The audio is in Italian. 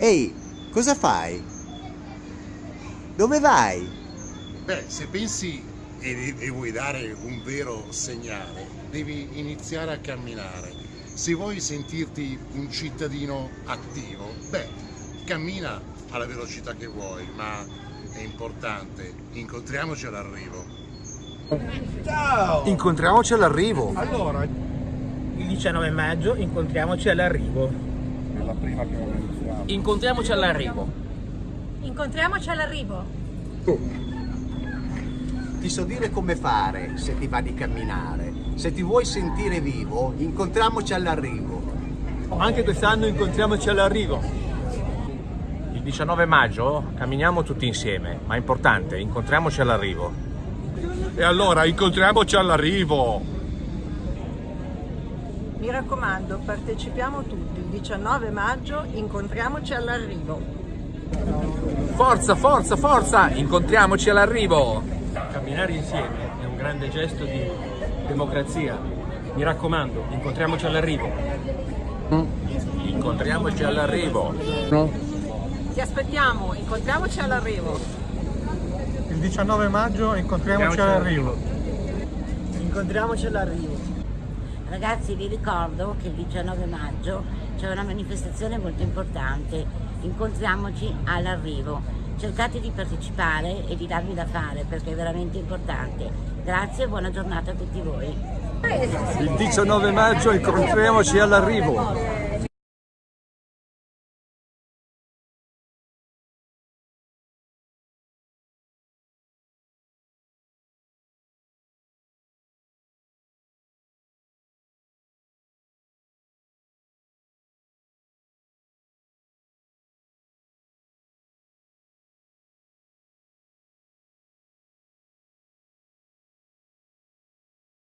Ehi, cosa fai? Dove vai? Beh, se pensi e, e vuoi dare un vero segnale, devi iniziare a camminare. Se vuoi sentirti un cittadino attivo, beh, cammina alla velocità che vuoi, ma è importante, incontriamoci all'arrivo. Ciao! Incontriamoci all'arrivo. Allora, Il 19 maggio incontriamoci all'arrivo. È la prima che organizziamo. Incontriamoci all'arrivo. Incontriamoci all'arrivo. Ti so dire come fare se ti va di camminare. Se ti vuoi sentire vivo, incontriamoci all'arrivo. Anche quest'anno incontriamoci all'arrivo. Il 19 maggio camminiamo tutti insieme, ma è importante, incontriamoci all'arrivo. E allora incontriamoci all'arrivo. Mi raccomando, partecipiamo tutti. Il 19 maggio incontriamoci all'arrivo. Forza, forza, forza! Incontriamoci all'arrivo! Camminare insieme è un grande gesto di democrazia. Mi raccomando, incontriamoci all'arrivo. Incontriamoci all'arrivo. Ti aspettiamo, incontriamoci all'arrivo. Il 19 maggio incontriamoci all'arrivo. Incontriamoci all'arrivo. Ragazzi vi ricordo che il 19 maggio c'è una manifestazione molto importante, incontriamoci all'arrivo. Cercate di partecipare e di darvi da fare perché è veramente importante. Grazie e buona giornata a tutti voi. Il 19 maggio incontriamoci all'arrivo.